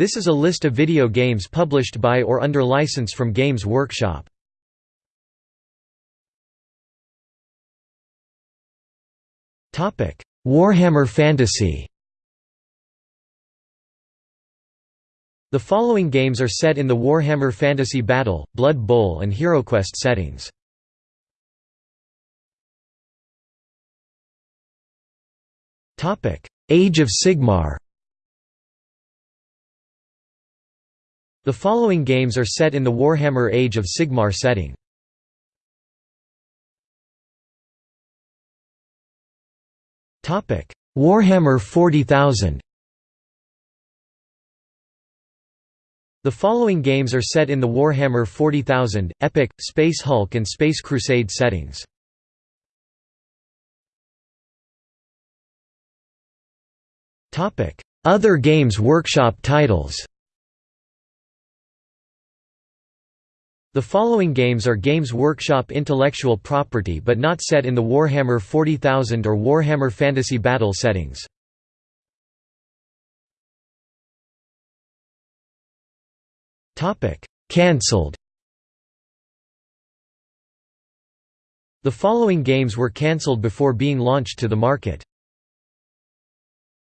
This is a list of video games published by or under license from Games Workshop. Warhammer Fantasy The following games are set in the Warhammer Fantasy Battle, Blood Bowl and HeroQuest settings. Age of Sigmar The following games are set in the Warhammer Age of Sigmar setting. Warhammer 40,000 The following games are set in the Warhammer 40,000, Epic, Space Hulk and Space Crusade settings. Other Games Workshop titles The following games are Games Workshop intellectual property but not set in the Warhammer 40,000 or Warhammer Fantasy Battle settings. Cancelled The following games were cancelled before being launched to the market.